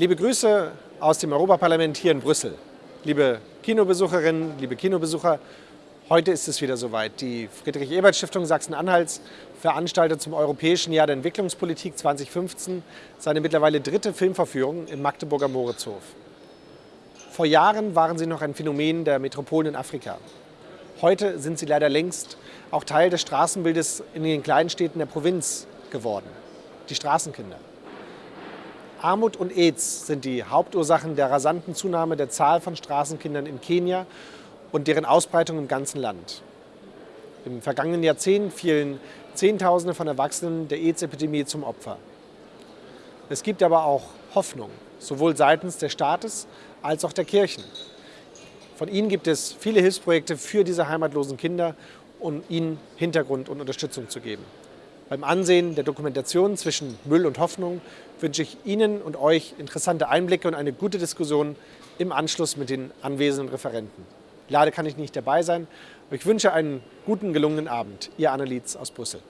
Liebe Grüße aus dem Europaparlament hier in Brüssel. Liebe Kinobesucherinnen, liebe Kinobesucher, heute ist es wieder soweit. Die Friedrich-Ebert-Stiftung Sachsen-Anhalts veranstaltet zum Europäischen Jahr der Entwicklungspolitik 2015 seine mittlerweile dritte Filmverführung im Magdeburger Moritzhof. Vor Jahren waren sie noch ein Phänomen der Metropolen in Afrika. Heute sind sie leider längst auch Teil des Straßenbildes in den kleinen Städten der Provinz geworden. Die Straßenkinder. Armut und AIDS sind die Hauptursachen der rasanten Zunahme der Zahl von Straßenkindern in Kenia und deren Ausbreitung im ganzen Land. Im vergangenen Jahrzehnt fielen Zehntausende von Erwachsenen der AIDS-Epidemie zum Opfer. Es gibt aber auch Hoffnung, sowohl seitens des Staates als auch der Kirchen. Von ihnen gibt es viele Hilfsprojekte für diese heimatlosen Kinder, um ihnen Hintergrund und Unterstützung zu geben. Beim Ansehen der Dokumentation zwischen Müll und Hoffnung wünsche ich Ihnen und euch interessante Einblicke und eine gute Diskussion im Anschluss mit den anwesenden Referenten. Leider kann ich nicht dabei sein, aber ich wünsche einen guten, gelungenen Abend. Ihr Annelies aus Brüssel.